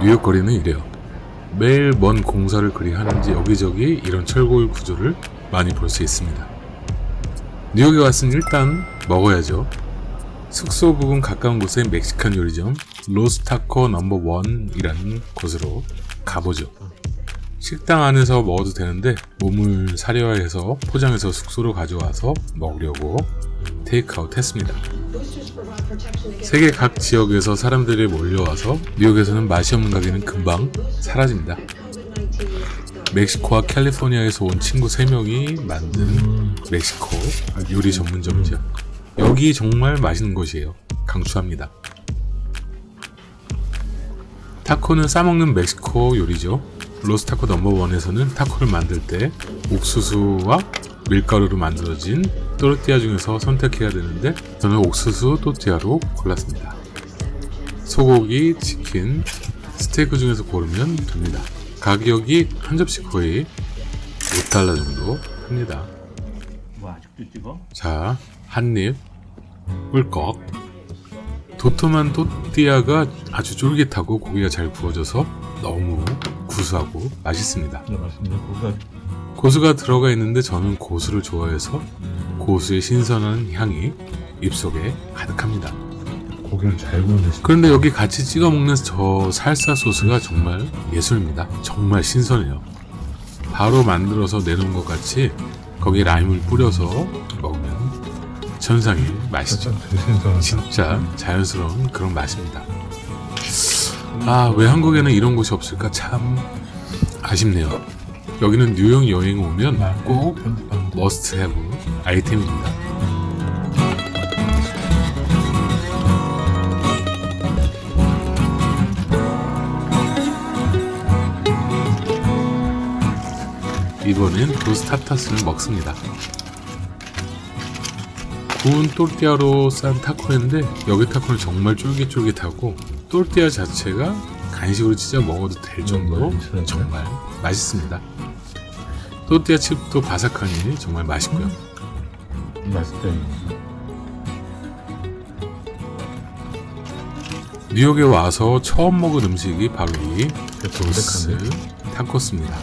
뉴욕 거리는 이래요. 매일 먼 공사를 그리 하는지 여기저기 이런 철골 구조를 많이 볼 수 있습니다. 뉴욕에 왔으니 일단 먹어야죠. 숙소 부근 가까운 곳에 멕시칸 요리점 로스타코 넘버 원이라는 곳으로 가보죠. 식당 안에서 먹어도 되는데 몸을 사려해서 포장해서 숙소로 가져와서 먹으려고 테이크아웃 했습니다. 세계 각 지역에서 사람들이 몰려와서 뉴욕에서는 맛이 없는 가게는 금방 사라집니다. 멕시코와 캘리포니아에서 온 친구 3명이 만든 멕시코 요리 전문점이죠. 여기 정말 맛있는 곳이에요. 강추합니다. 타코는 싸먹는 멕시코 요리죠. 로스타코 넘버원에서는 타코를 만들 때 옥수수와 밀가루로 만들어진 또르띠아 중에서 선택해야 되는데 저는 옥수수 또띠아로 골랐습니다. 소고기, 치킨, 스테이크 중에서 고르면 됩니다. 가격이 한 접시 거의 5달러 정도 합니다. 뭐 아직도 찍어? 자, 한입 꿀꺽 도톰한 또띠아가 아주 쫄깃하고 고기가 잘 구워져서 너무 구수하고 맛있습니다. 네 고수가 들어가 있는데 저는 고수를 좋아해서 고수의 신선한 향이 입속에 가득합니다. 고기를 잘 구우는데 그런데 여기 같이 찍어 먹는 저 살사 소스가 정말 예술입니다. 정말 신선해요. 바로 만들어서 내놓은 것 같이 거기에 라임을 뿌려서 먹으면 천상의 맛이죠. 진짜 자연스러운 그런 맛입니다. 아, 왜 한국에는 이런 곳이 없을까 참 아쉽네요. 여기는 뉴욕 여행 오면 꼭 편집하는데 머스트 해브 아이템입니다. 이번엔 도스타타스를 먹습니다. 구운 또르띠아로 싼 타코인데 여기 타코는 정말 쫄깃쫄깃하고 또르띠아 자체가 간식으로 진짜 먹어도 될 정도로 맛있어요. 정말 맛있습니다. 또르띠아 칩도 바삭하니 정말 맛있고요. 맛있다. 뉴욕에 와서 처음 먹은 음식이 바로 이 도스? 타코스입니다.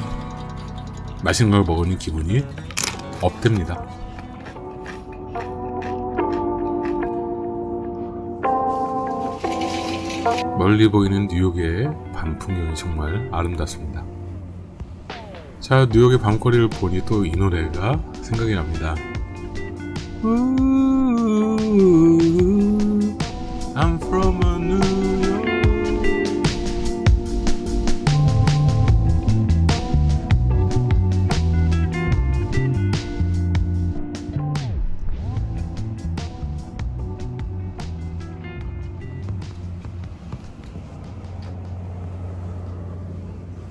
맛있는 걸 먹으니 기분이 업됩니다. 멀리 보이는 뉴욕의 밤 풍경이 정말 아름답습니다. 자, 뉴욕의 밤거리를 보니 또 이 노래가 생각이 납니다. Ooh.